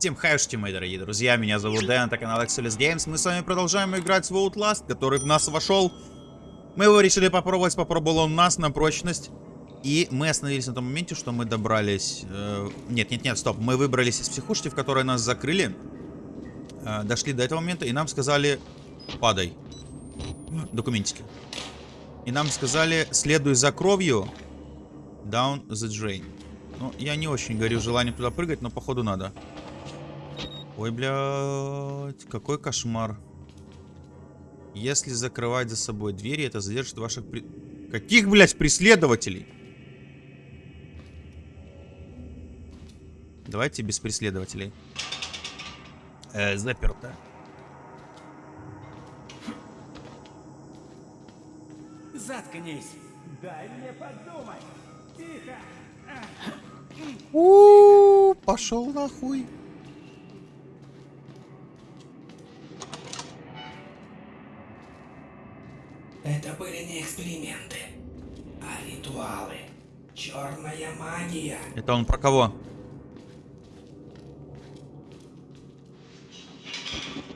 Всем хайшти, мои дорогие друзья, меня зовут Дэн, это канал Excelis Games. Мы с вами продолжаем играть в Outlast, который в нас вошел. Мы его решили попробовать, попробовал он нас на прочность. И мы остановились на том моменте, что мы добрались... Э, нет, нет, нет, стоп. Мы выбрались из психушки, в которой нас закрыли. Э, дошли до этого момента, и нам сказали... Падай. Документики. И нам сказали, следуй за кровью. Down the drain. Ну, я не очень горю желанием туда прыгать, но походу надо. Ой, блядь, какой кошмар. Если закрывать за собой двери, это задержит ваших... При... Каких, блядь, преследователей? Давайте без преследователей. Э, заперто. Заткнись. Дай мне подумать. Тихо. У, пошел нахуй. Это были не эксперименты, а ритуалы. Черная магия. Это он про кого?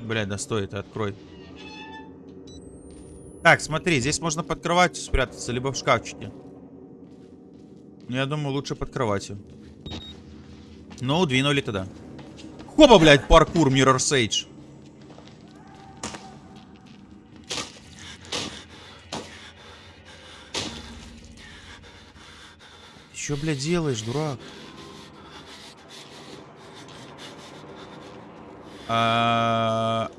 Блядь, да стой, ты открой. Так, смотри, здесь можно под кроватью спрятаться, либо в шкафчике. Ну, я думаю, лучше под кроватью. Ну, двинули тогда. Хопа, блядь, паркур Mirror's Edge. Чё, блядь, делаешь, дурак? А...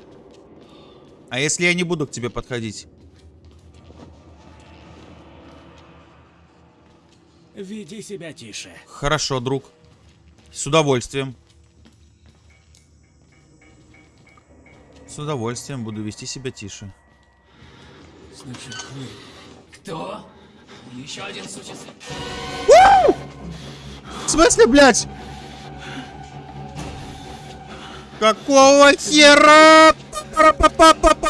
а если я не буду к тебе подходить? Веди себя тише. Хорошо, друг. С удовольствием. С удовольствием буду вести себя тише. Значит, вы... Кто? Еще один сучий. В смысле, блядь? Какого хера?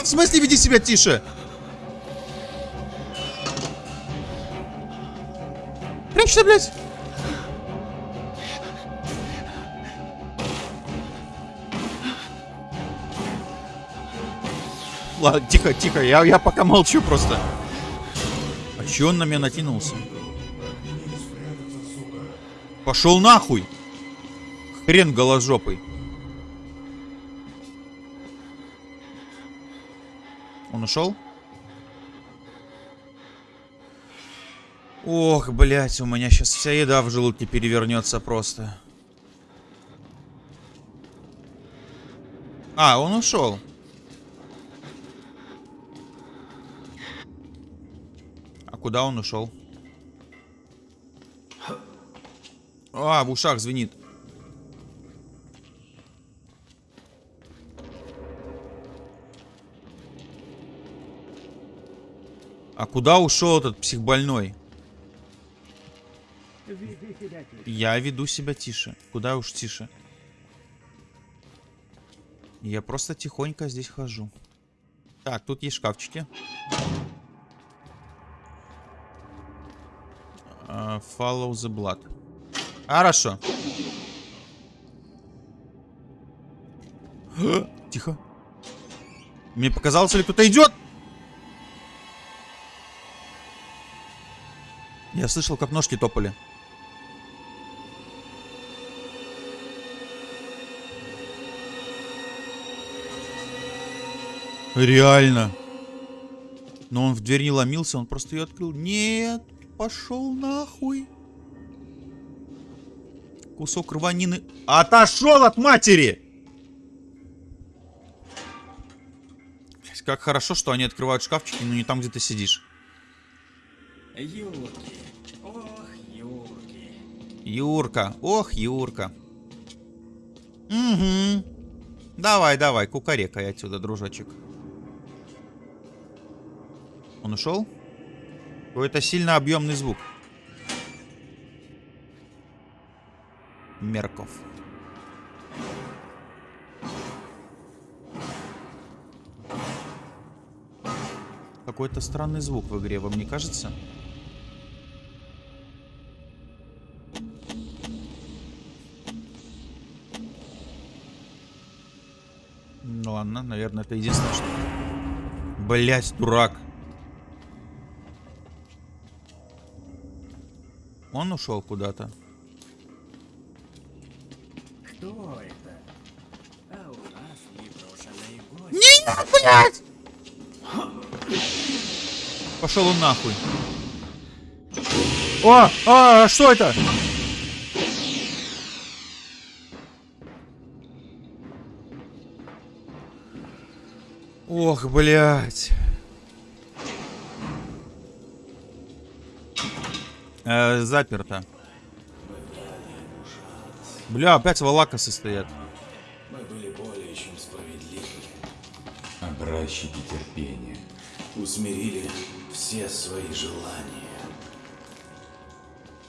В смысле, веди себя тише? Прячься, блядь. Ладно, тихо, тихо, я, я пока молчу просто. А че он на меня накинулся? Пошел нахуй! Хрен голожопый. Он ушел? Ох, блядь, у меня сейчас вся еда в желудке перевернется просто. А, он ушел. А куда он ушел? А, в ушах звенит. А куда ушел этот психбольной? Я веду себя тише. Куда уж тише. Я просто тихонько здесь хожу. Так, тут есть шкафчики. А, Follow the blood. Хорошо. Тихо. Мне показалось, ли кто-то идет? Я слышал, как ножки топали. Реально. Но он в дверь не ломился, он просто ее открыл. Нет, пошел нахуй. Кусок рванины. Отошел от матери! Как хорошо, что они открывают шкафчики, но не там, где ты сидишь. Юрки. Ох, Юрки. Юрка. Ох, Юрка. Угу. Давай, давай, кукарекай отсюда, дружочек. Он ушел? Какой-то сильно объемный звук. Мерков. Какой-то странный звук в игре, вам не кажется? Ну ладно, наверное, это единственное, что... Блять, дурак. Он ушел куда-то. Не, блядь! Пошел он нахуй. О, а, что это? Ох, блядь. Э, заперто. Бля, опять валакасы стоят. Образчики терпения. Усмирили все свои желания.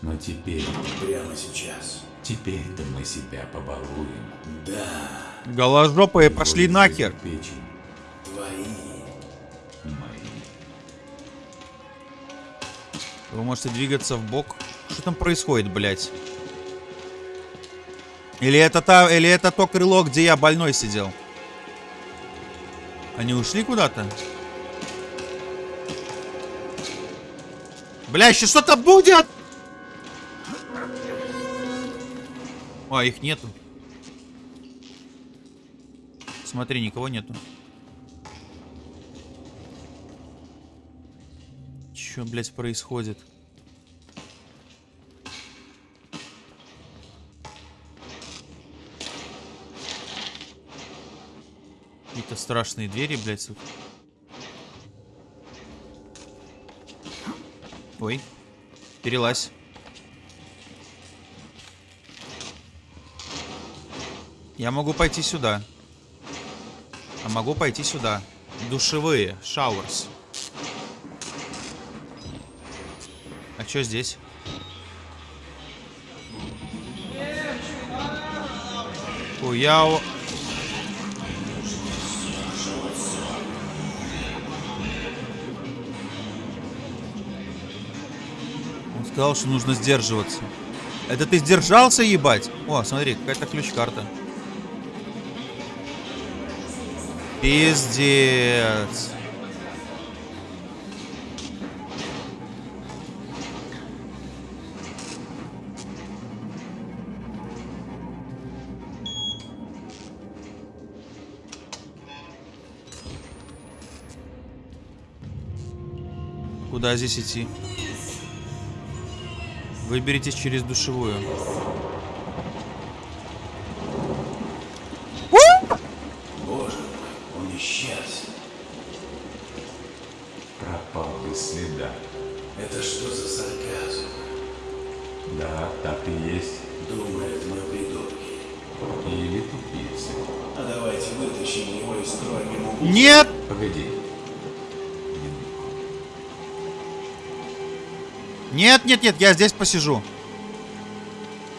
Но теперь, прямо сейчас, теперь-то мы себя побалуем. Да, Голожопые пошли нахер. печень. Твои. Мои. Вы можете двигаться в бок. Что там происходит, блядь? Или это та, или это то крыло, где я больной сидел? Они ушли куда-то? Бля, еще что-то будет! О, их нету. Смотри, никого нету. Че, блядь, происходит? Какие-то страшные двери, блядь, тут. Ой. Перелазь. Я могу пойти сюда. А могу пойти сюда. Душевые. Шауэрс. А что здесь? Хуяо. Сказал, что нужно сдерживаться. Это ты сдержался, ебать? О, смотри, какая-то ключ-карта. Пиздец. Куда здесь идти? Выберитесь через душевую. Нет, я здесь посижу.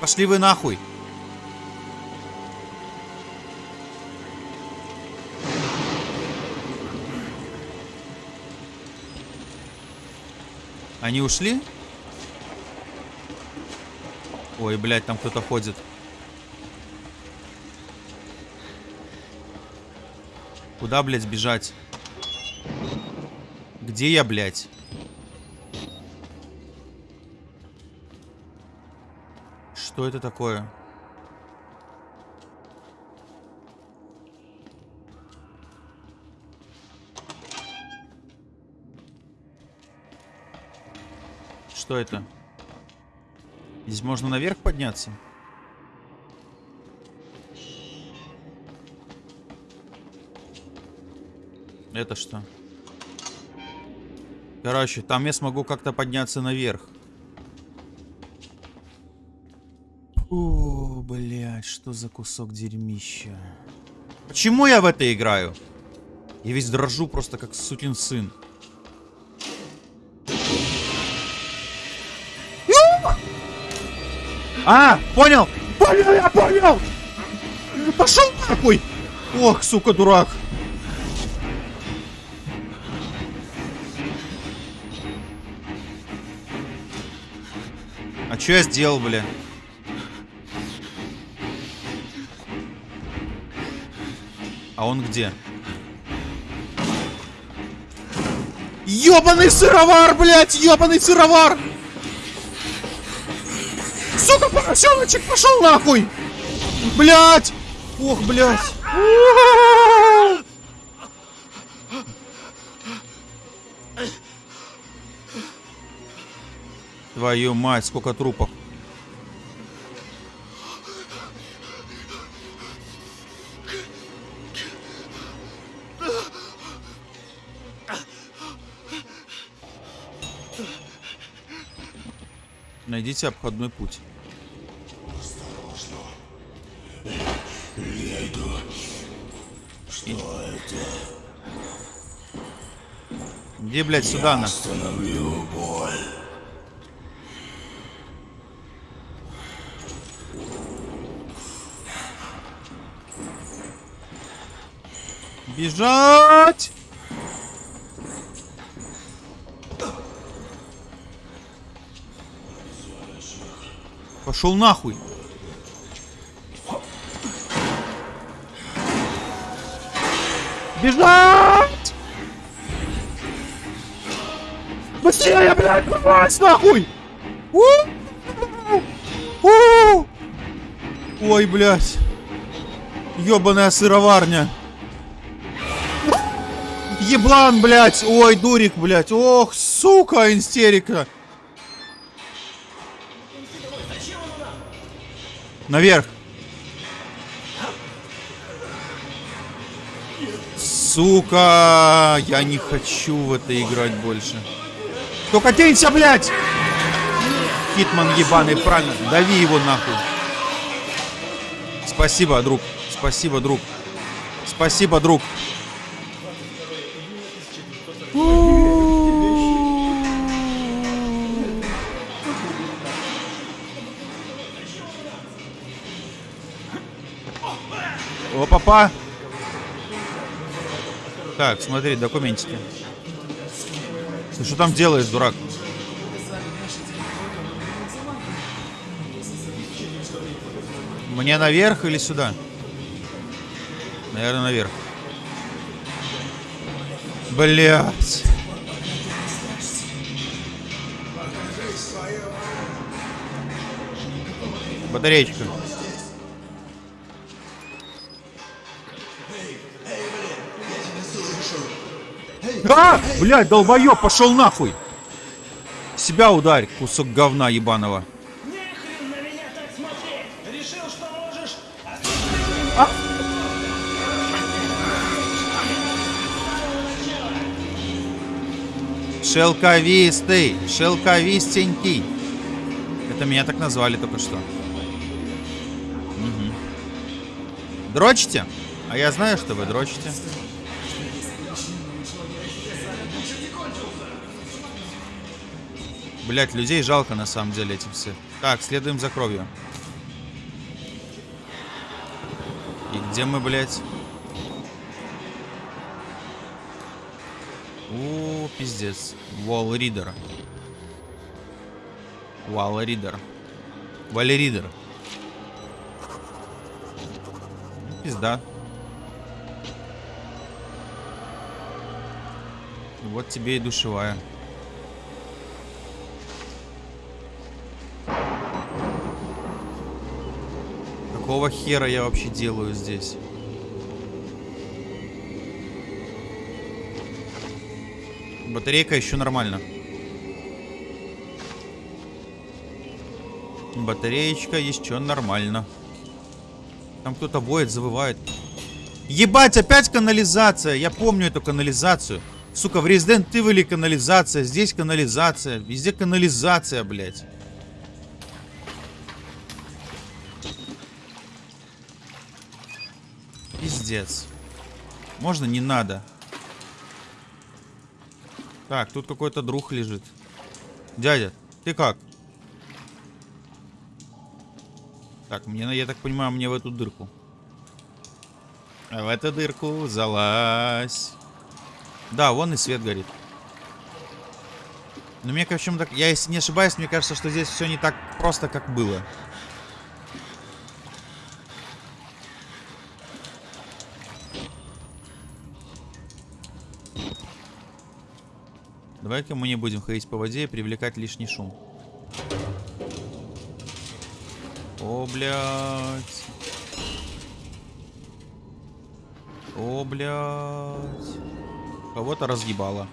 Пошли вы нахуй. Они ушли? Ой, блядь, там кто-то ходит. Куда, блядь, сбежать? Где я, блядь? Что это такое? Что это? Здесь можно наверх подняться? Это что? Короче, там я смогу как-то подняться наверх. О, блядь, что за кусок дерьмища. Почему я в это играю? Я весь дрожу просто как сукин сын. А, понял! Понял, я понял! Пошел нахуй! Ох, сука, дурак! А что я сделал, бля? А он где? Ёбаный сыровар, блядь! Ёбаный сыровар! Сука, поросеночек, пошел нахуй! Блядь! Ох, блядь! Твою мать, сколько трупов. Найдите обходной путь. Где, блядь, сюда на? Бежать! Пошел нахуй. Бежать! Быстрее, блядь, давай, нахуй! У! У! Ой, блядь. Ёбаная сыроварня. Еблан, блядь. Ой, дурик, блядь. Ох, сука, истерика. Наверх. Сука, я не хочу в это играть больше. Только тенься, блядь! Хитман ебаный, правильно. Дави его нахуй. Спасибо, друг. Спасибо, друг. Спасибо, друг. О, папа. Так, смотри, документики. Ты что там делаешь, дурак? Мне наверх или сюда? Наверное, наверх. Блять. Батареечка. Блядь, долбоёб, пошел нахуй! Себя ударь, кусок говна ебаного. Шелковистый, шелковистенький. Это меня так назвали только что. Мгм. Дрочите? А я знаю, что вы дрочите. Блять, людей жалко на самом деле этим все. Так, следуем за кровью. И где мы, блядь? О, пиздец. Wall Reader. Wall Reader. Валеридер. Пизда. Вот тебе и душевая. Какого хера я вообще делаю здесь? Батарейка еще нормально. Батареечка еще нормально. Там кто-то воет, завывает. Ебать, опять канализация. Я помню эту канализацию. Сука, в Resident Evil канализация, здесь канализация, везде канализация, блядь. Пиздец. Можно не надо. Так, тут какой-то друг лежит. Дядя, ты как? Так, мне, я так понимаю, мне в эту дырку. А в эту дырку залазь. Да, вон и свет горит. Но мне, в общем, так, я если не ошибаюсь, мне кажется, что здесь все не так просто, как было. Давай-ка мы не будем ходить по воде и привлекать лишний шум. О, блядь. О, блядь. Кого-то разъебало.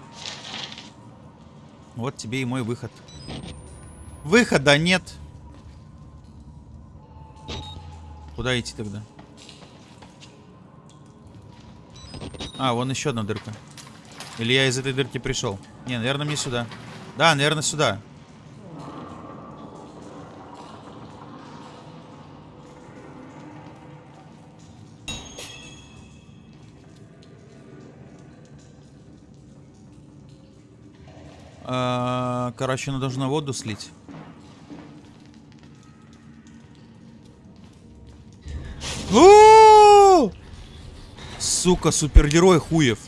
Вот тебе и мой выход. Выхода нет. Куда идти тогда? А, вон еще одна дырка. Или я из этой дырки пришел? Не, наверное, мне сюда. Да, наверное, сюда. А, Короче, она должна воду слить. Сука, супергерой хуев.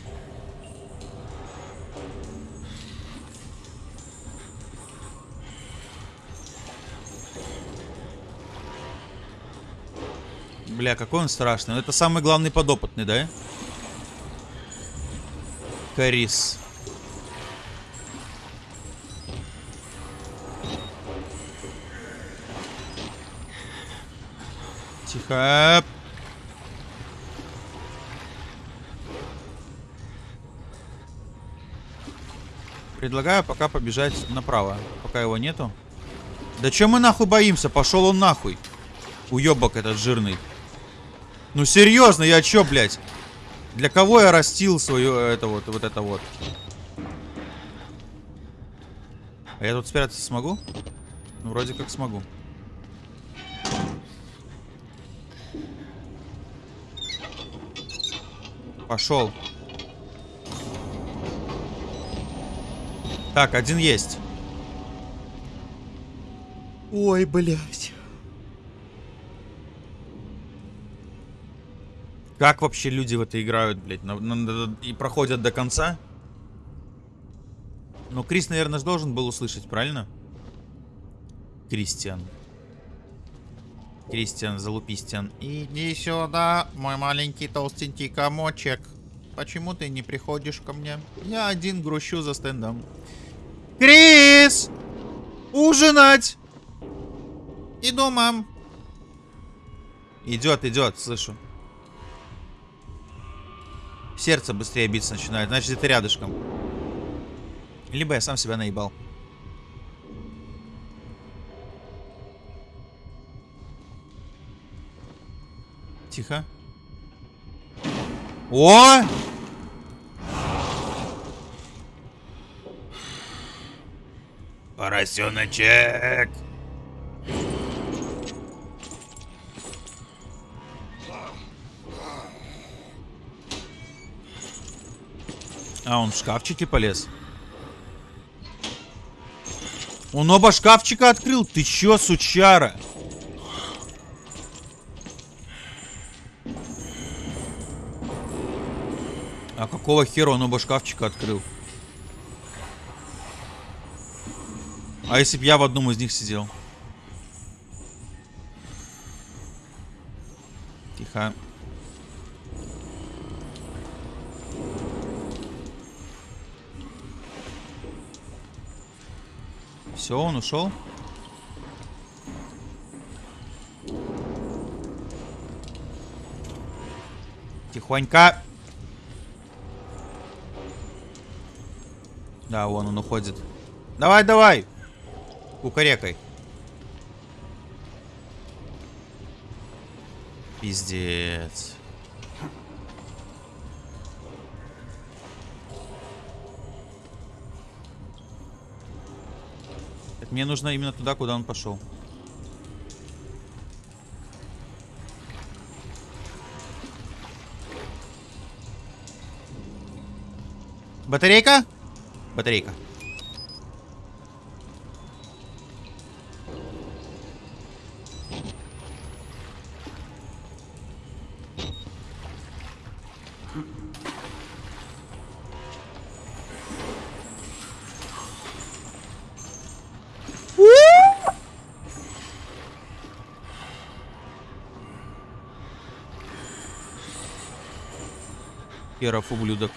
Бля, какой он страшный. Ну, Это самый главный подопытный, да? Карис. Тихо. Предлагаю пока побежать направо, пока его нету. Да чё мы нахуй боимся? Пошел он нахуй. Уебок этот жирный. Ну серьезно, я чё, блядь? Для кого я растил свою это вот, вот это вот? А я тут спрятаться смогу? Ну, вроде как смогу. Пошел. Так, один есть. Ой, блядь. Как вообще люди в это играют, блядь? На- на- на- и проходят до конца? Ну, Крис, наверное, же должен был услышать, правильно? Кристиан. Кристиан, залупистиан. Иди сюда, мой маленький толстенький комочек. Почему ты не приходишь ко мне? Я один грущу за стендом. Крис! Ужинать! Иду, мам. Идет, идет, слышу. Сердце быстрее биться начинает, значит это рядышком. Либо я сам себя наебал. Тихо. О! Поросеночек! А, он в шкафчике полез. Он оба шкафчика открыл. Ты чё, сучара? А какого хера он оба шкафчика открыл? А если бы я в одном из них сидел? Все, он ушел. Тихонько. Да, вон он уходит. Давай, давай. Кукарекай. Пиздец. Так, мне нужно именно туда, куда он пошел. Батарейка? Батарейка. Херов ублюдок.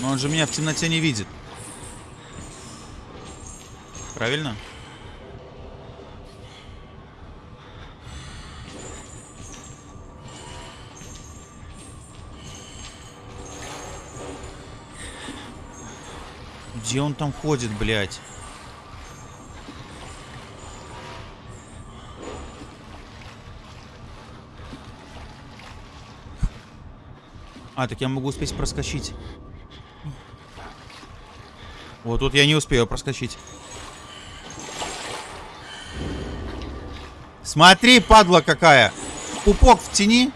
Но он же меня в темноте не видит. Правильно? Где он там ходит, блядь? А, так я могу успеть проскочить. Вот тут я не успею проскочить. Смотри, падла какая. Пупок в тени.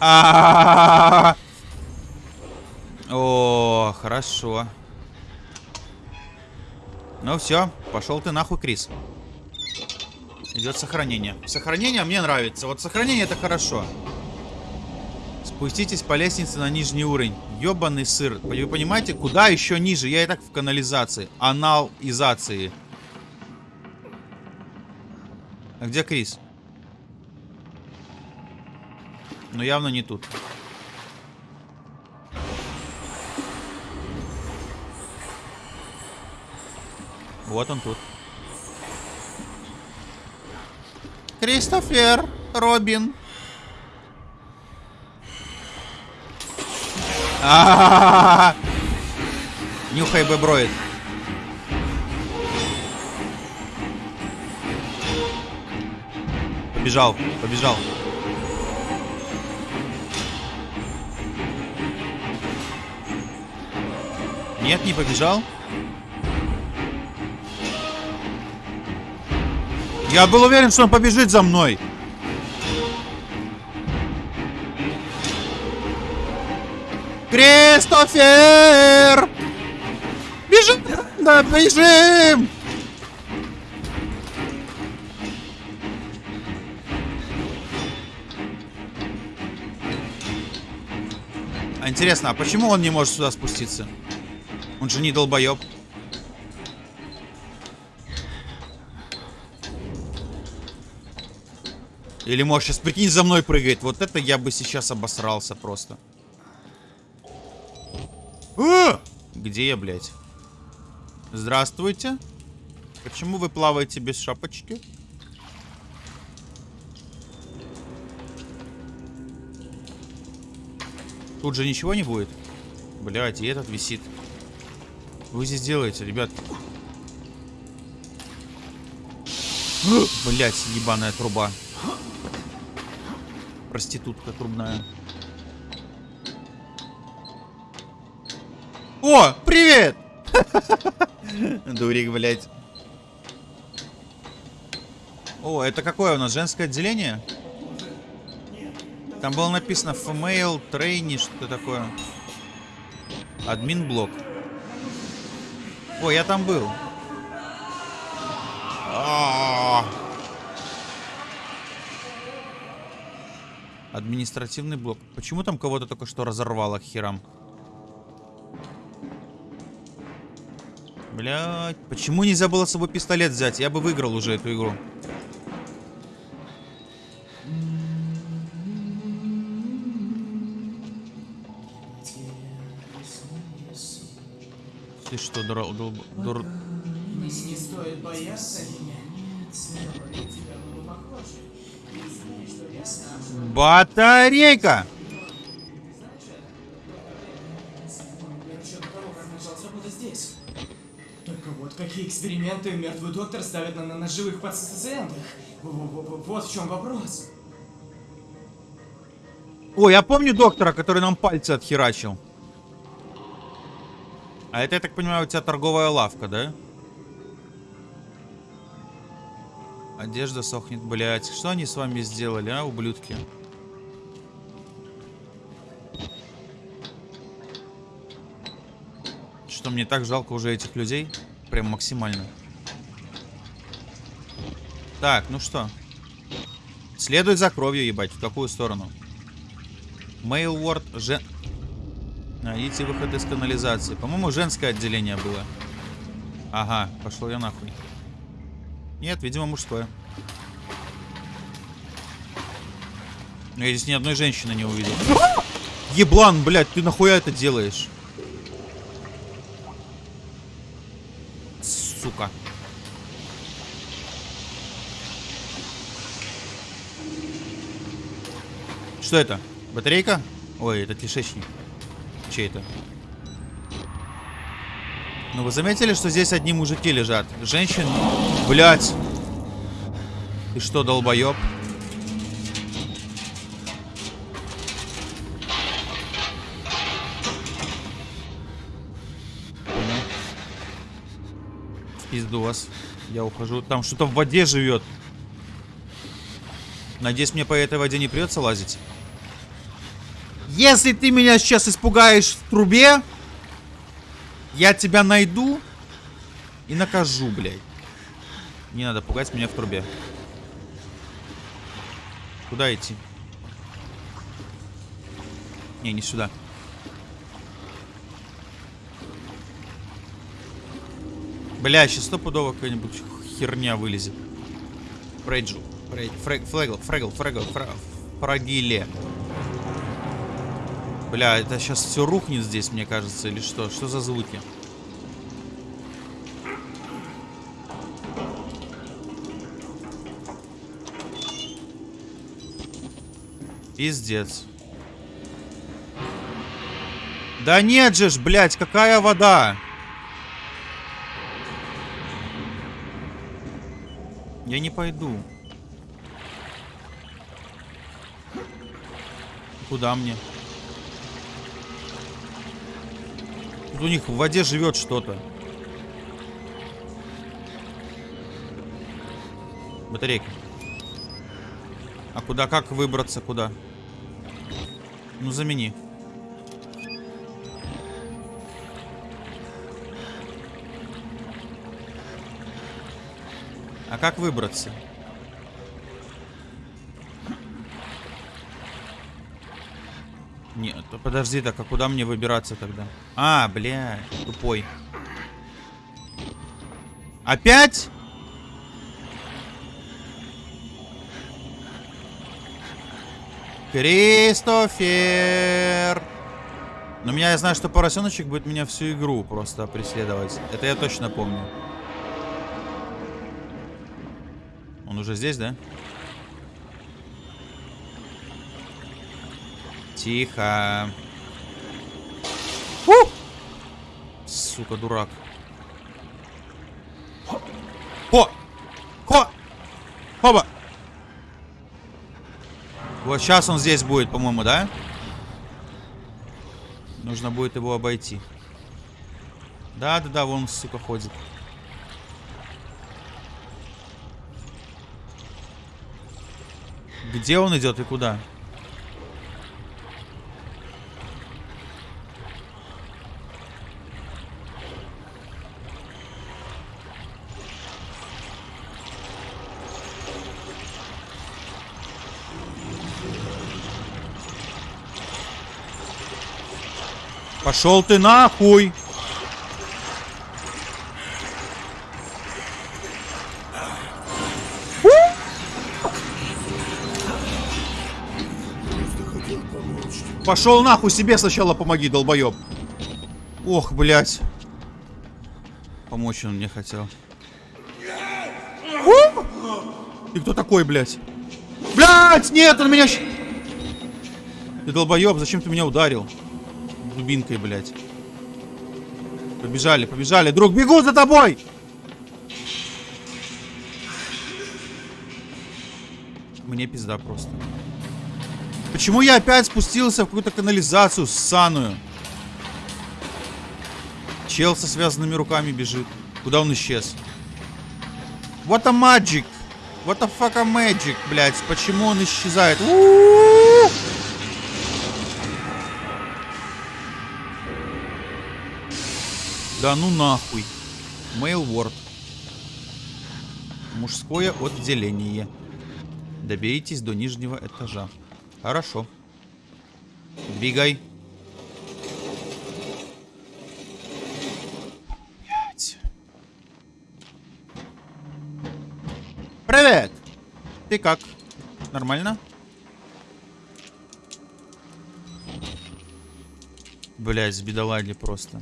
А-а-а-а-а! О, хорошо. Ну все, пошел ты нахуй, Крис. Идет сохранение. Сохранение мне нравится. Вот сохранение это хорошо. Спуститесь по лестнице на нижний уровень. Ёбаный сыр. Вы понимаете, куда еще ниже? Я и так в канализации. Анализации. А где Крис? Ну явно не тут. Вот он тут. Кристофер, Робин. А-а-а-а! Нюхай беброид. Побежал, побежал. Нет, не побежал. Я был уверен, что он побежит за мной. Кристофер! Бежим! Да, бежим! А интересно, а почему он не может сюда спуститься? Он же не долбоеб. Или может сейчас, прикинь, за мной прыгает. Вот это я бы сейчас обосрался просто. А! Где я, блядь? Здравствуйте. Почему вы плаваете без шапочки? Тут же ничего не будет. Блядь, и этот висит. Вы здесь делаете, ребят? Блять, ебаная труба. Проститутка трубная. О, привет! Дурик, блядь. О, это какое у нас? Женское отделение? Там было написано female trainee, что такое. Админ блок. О, я там был. Административный блок. Почему там кого-то только что разорвало к херам? Блять, почему нельзя было с собой пистолет взять? Я бы выиграл уже эту игру. Вот какие эксперименты мертвый доктор ставит на, на, на живых пациентах. Вот в чем вопрос. О, я помню доктора, который нам пальцы отхерачил. А это, я так понимаю, у тебя торговая лавка, да? Одежда сохнет, блядь. Что они с вами сделали, а, ублюдки? Что, мне так жалко уже этих людей? Прям максимально. Так, ну что? Следует за кровью, ебать. В какую сторону? Мейлворд, жен... Найдите выход из канализации. По-моему, женское отделение было. Ага, пошел я нахуй. Нет, видимо, мужское. Но я здесь ни одной женщины не увидел. Еблан, блядь, ты нахуя это делаешь? Сука. Что это? Батарейка? Ой, это кишечник. Чей это? Ну вы заметили, что здесь одни мужики лежат? Женщин? Блять. Ты что, долбоеб? Пизду. Я ухожу. Там что-то в воде живет. Надеюсь, мне по этой воде не придется лазить. Если ты меня сейчас испугаешь в трубе, я тебя найду и накажу, блядь. Не надо пугать меня в трубе. Куда идти? Не, не сюда. Бля, сейчас стопудово какая-нибудь херня вылезет. Фрейджу. Фрейд, фрэг, фрэгл, фрэгл, фрэгл, фра, фрагиле. Бля, это сейчас все рухнет здесь, мне кажется, или что? Что за звуки? Пиздец. Да нет же ж, блядь, какая вода? Я не пойду. Куда мне? Тут у них в воде живет что-то. Батарейка. А куда, как выбраться, куда? Ну, замени. А как выбраться? Подожди, так а куда мне выбираться тогда? А, бля, тупой. Опять? Кристофер! Но меня, я знаю, что поросеночек будет меня всю игру просто преследовать. Это я точно помню. Он уже здесь, да? Тихо. Фу! Сука, дурак. Хо! Хо! Хоба! Вот сейчас он здесь будет, по-моему, да? Нужно будет его обойти. Да-да-да, вон, сука, ходит. Где он идет и куда? Пошел ты нахуй! Пошел нахуй, себе сначала помоги, долбоеб. Ох, блядь. Помочь он мне хотел. Ты кто такой, блядь? Блядь, нет, он меня... Ты долбоеб, зачем ты меня ударил? Дубинкой, блядь. Побежали, побежали. Друг, бегу за тобой! Мне пизда просто. Почему я опять спустился в какую-то канализацию ссаную? Чел со связанными руками бежит. Куда он исчез? What a magic! What the fuck a magic, блядь? Почему он исчезает? У-у-у! Да ну нахуй. Mail Word. Мужское отделение. Доберитесь до нижнего этажа. Хорошо. Двигай. Привет! Ты как? Нормально? Блять, с бедолаги просто.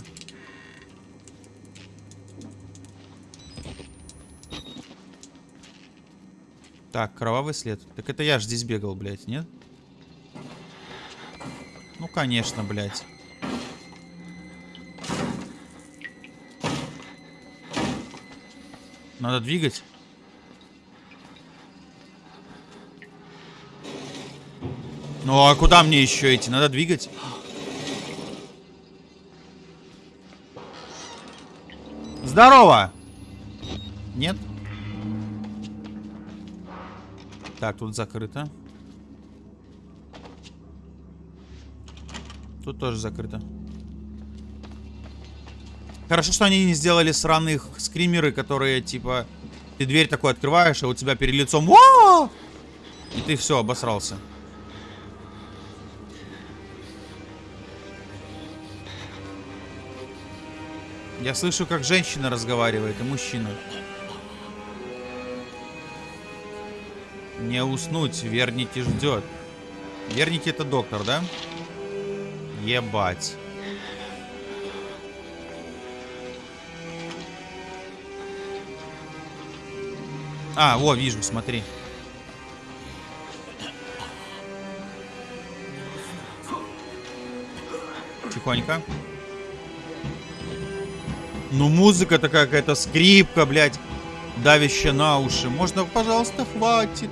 Так, кровавый след. Так это я ж здесь бегал, блядь, нет? Ну, конечно, блядь. Надо двигать. Ну а куда мне еще идти? Надо двигать. Здорово! Нет? Так, тут закрыто. Тут тоже закрыто. Хорошо, что они не сделали сраных скримеры, которые, типа, ты дверь такой открываешь, а у тебя перед лицом «О!» И ты все, обосрался. Я слышу, как женщина разговаривает и мужчина. Не уснуть, Верники ждет. Верники это доктор, да? Ебать. А, во, вижу, смотри. Тихонько. Ну, музыка-то какая-то, скрипка, блядь, давящая на уши. Можно, пожалуйста, хватит.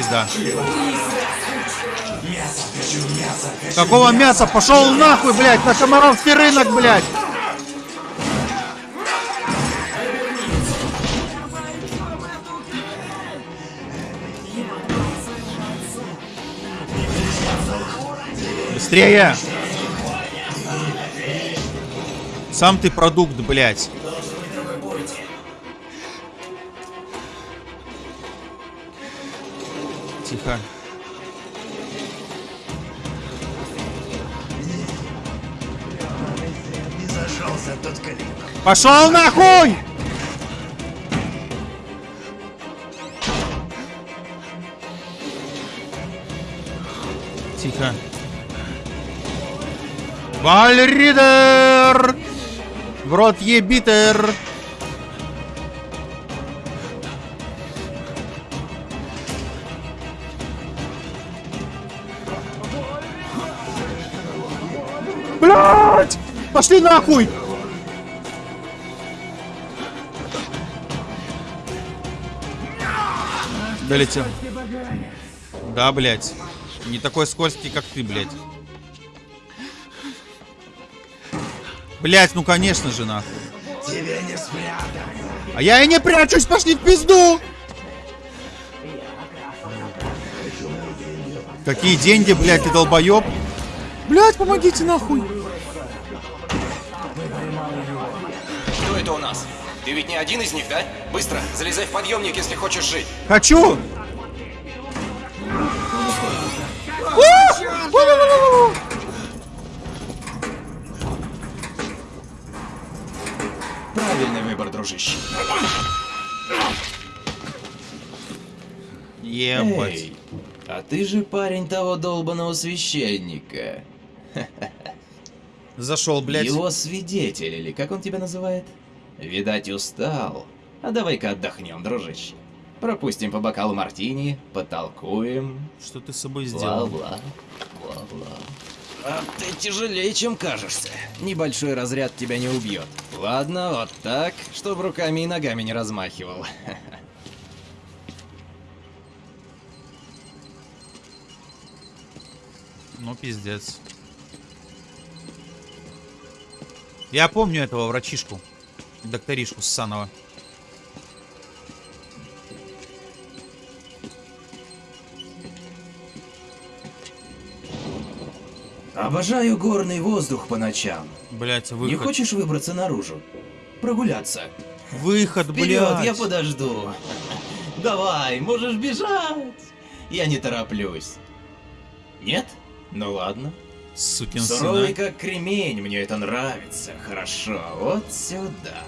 Пизда. Какого мяса? Пошел нахуй, блядь, на Комаровский рынок, блядь. Быстрее! Сам ты продукт, блядь. Пошел нахуй! Тихо. Вальридер! В рот ебитер! Блять! Пошли нахуй! Долетел. Да, блядь. Не такой скользкий, как ты, блядь. Блять, ну конечно же, нахуй. Тебе не спрятать. А я и не прячусь, пошли в пизду! Какие деньги, блядь, ты долбоеб? Блядь, помогите нахуй. Кто это у нас? Ты ведь не один из них, да? Быстро, залезай в подъемник, если хочешь жить. Хочу! Правильный выбор, дружище. Ебать. Эй, а ты же парень того долбаного священника. Зашел, блядь. Его свидетель, или как он тебя называет? Видать, устал. А давай-ка отдохнем, дружище. Пропустим по бокалу мартини, потолкуем. Что ты с собой сделал? Бла-бла. Бла-бла. А ты тяжелее, чем кажешься. Небольшой разряд тебя не убьет. Ладно, вот так, чтобы руками и ногами не размахивал. Ну, пиздец. Я помню этого врачишку. Докторишку Ссанова. Обожаю горный воздух по ночам. Блять, Не выход. хочешь выбраться наружу? Прогуляться? Выход, Вперед, блядь. я подожду. Давай, можешь бежать. Я не тороплюсь. Нет? Ну ладно. Сукин Суровый а. как кремень, мне это нравится. Хорошо, вот сюда.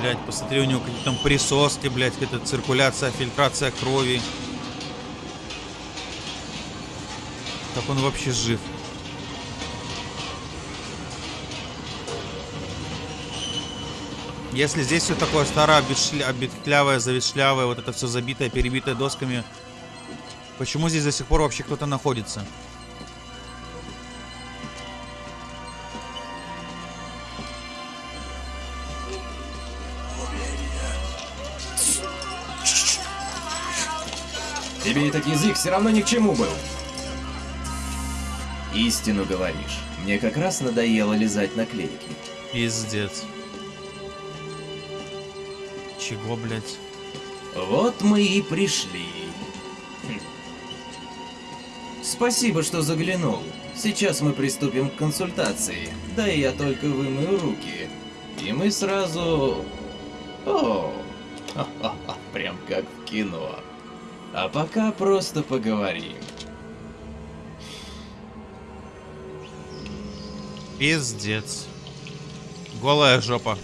Блять, посмотри, у него какие-то там присоски, блять, какая-то циркуляция, фильтрация крови. Как он вообще жив? Если здесь все такое старое, обветшля- обветклявое, завишлявое, вот это все забитое, перебитое досками, почему здесь до сих пор вообще кто-то находится? Тебе этот язык все равно ни к чему был. Истину говоришь. Мне как раз надоело лизать наклейки. Пиздец. Чего, блять? Вот мы и пришли. Спасибо, что заглянул. Сейчас мы приступим к консультации. Да и я только вымою руки. И мы сразу... О, прям как в кино. А пока просто поговорим. Пиздец. Голая жопа.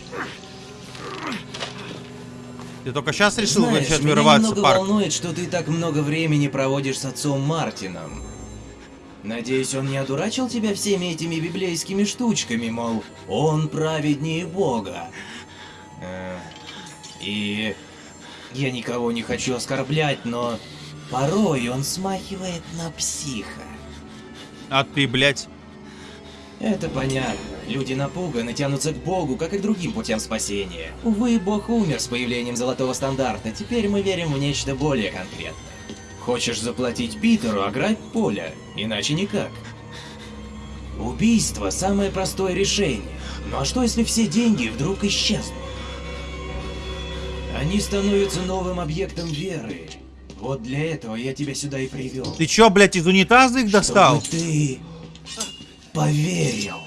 Ты только сейчас решил Знаешь, начать меня вырываться, немного парк? волнует, что ты так много времени проводишь с отцом Мартином. Надеюсь, он не одурачил тебя всеми этими библейскими штучками, мол, он праведнее Бога. Э, И я никого не хочу оскорблять, но порой он смахивает на психа. А ты, блядь. Это понятно. Люди напуганы, тянутся к Богу, как и к другим путям спасения. Увы, Бог умер с появлением золотого стандарта, теперь мы верим в нечто более конкретное. Хочешь заплатить Питеру, ограбь поле, иначе никак. Убийство – самое простое решение. Ну а что, если все деньги вдруг исчезнут? Они становятся новым объектом веры. Вот для этого я тебя сюда и привел. Ты чё, блядь, из унитаза их достал? Чтобы ты поверил.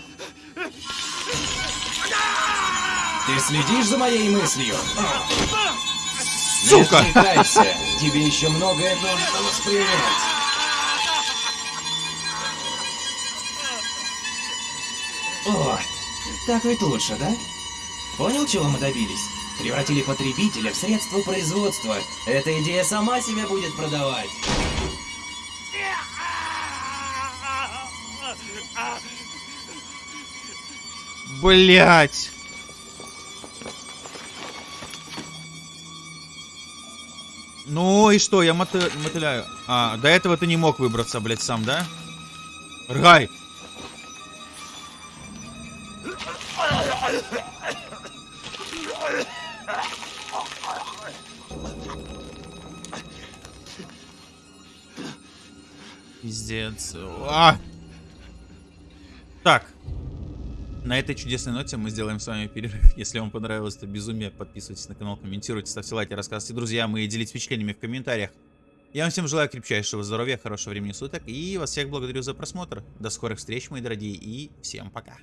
Ты следишь за моей мыслью? Сука! Не отвлекайся, тебе еще многое нужно воспринять. Вот, так ведь лучше, да? Понял, чего мы добились? Превратили потребителя в средство производства. Эта идея сама себя будет продавать. Блять. Ну и что, я моты- мотыляю. А, до этого ты не мог выбраться, блядь, сам, да? Ргай! Пиздец. А! Так. На этой чудесной ноте мы сделаем с вами перерыв. Если вам понравилось это безумие, подписывайтесь на канал, комментируйте, ставьте лайки, рассказывайте друзьям и делитесь впечатлениями в комментариях. Я вам всем желаю крепчайшего здоровья, хорошего времени суток и вас всех благодарю за просмотр. До скорых встреч, мои дорогие, и всем пока.